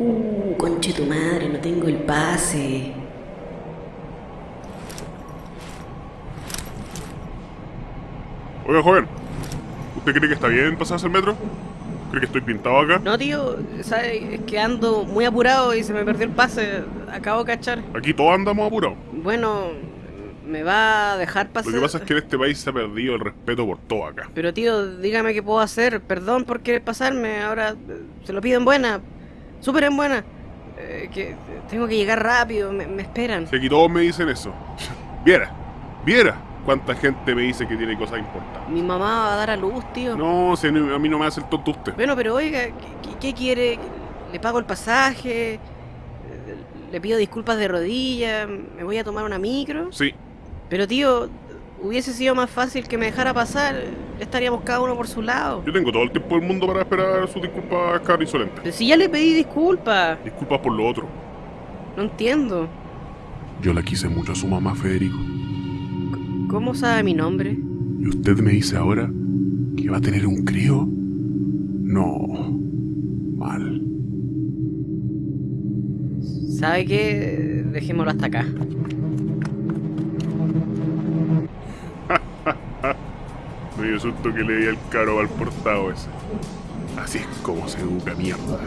Uh, conche tu madre, no tengo el pase. Oiga, joven. ¿Usted cree que está bien pasarse el metro? ¿Cree que estoy pintado acá? No, tío, ¿sabes? Es que ando muy apurado y se me perdió el pase. Acabo de cachar. Aquí todos andamos apurados. Bueno, ¿me va a dejar pasar? Lo que pasa es que en este país se ha perdido el respeto por todo acá. Pero tío, dígame qué puedo hacer. Perdón por querer pasarme. Ahora eh, se lo pido en buena. Súper en buena. Eh, que tengo que llegar rápido. Me, me esperan. Aquí todos me dicen eso. Viera, viera cuánta gente me dice que tiene cosas importantes. Mi mamá va a dar a luz, tío. No, si a mí no me hace el tonto usted. Bueno, pero oiga, ¿qué, qué- quiere? ¿Le pago el pasaje? ¿Le pido disculpas de rodillas? ¿Me voy a tomar una micro? Sí, Pero tío, hubiese sido más fácil que me dejara pasar. Estaríamos cada uno por su lado. yo tengo todo el tiempo del mundo para esperar sus disculpas, cara insolente. Si ya le pedí disculpas. Disculpas por lo otro. No entiendo. Yo la quise mucho a su mamá, Federico. ¿Cómo sabe mi nombre? ¿Y usted me dice ahora que va a tener un crío? No. Mal. ¿Sabe qué? Dejémoslo hasta acá. Me dio susto que le di el caro al portado ese. Así es como se educa mierda.